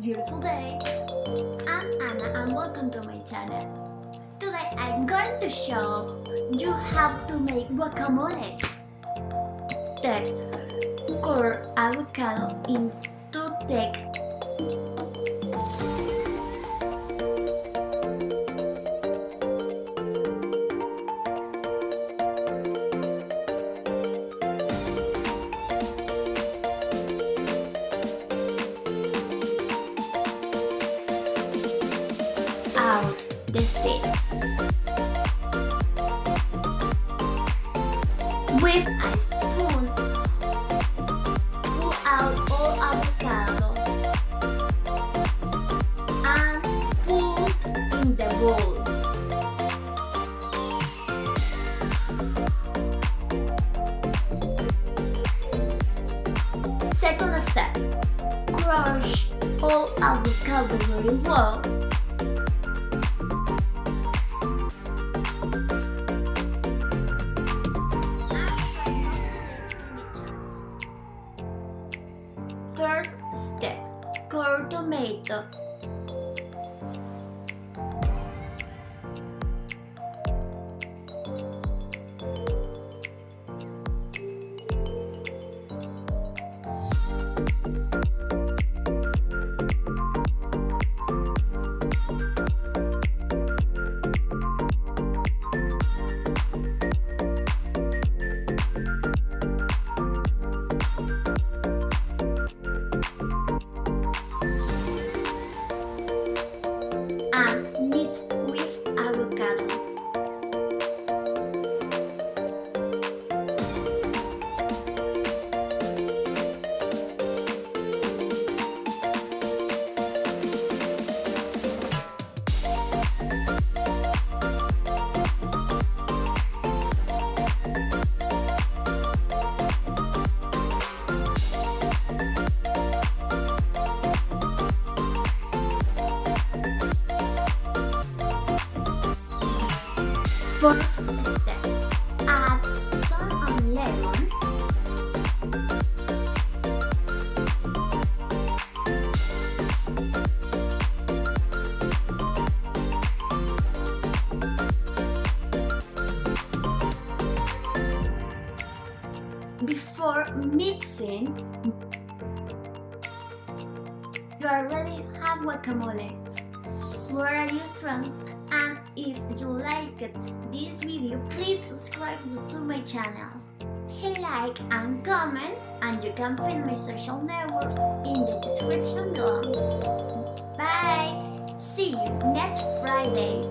beautiful day. I'm Anna and welcome to my channel. Today I'm going to show you how to make guacamole. Take core avocado into take the seed. With a spoon, pull out all avocado and put in the bowl. Second step, crush all avocado very well core tomato. Fourth step, add salt and lemon. Before mixing, you already have guacamole. Where are you from? If you liked this video, please subscribe to my channel. Hit like and comment and you can find my social network in the description below. Bye! See you next Friday!